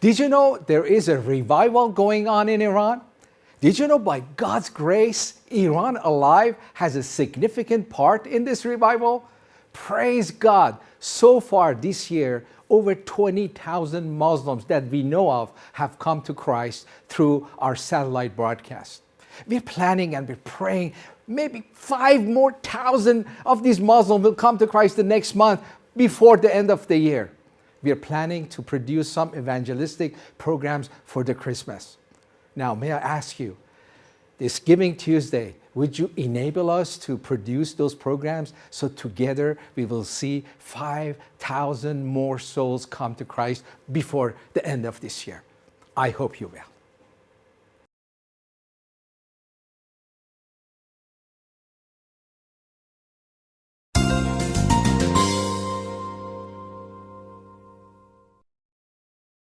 Did you know there is a revival going on in Iran? Did you know by God's grace, Iran Alive has a significant part in this revival? Praise God. So far this year, over 20,000 Muslims that we know of have come to Christ through our satellite broadcast. We're planning and we're praying maybe five more thousand of these Muslims will come to Christ the next month before the end of the year. We are planning to produce some evangelistic programs for the Christmas. Now, may I ask you, this Giving Tuesday, would you enable us to produce those programs so together we will see 5,000 more souls come to Christ before the end of this year? I hope you will.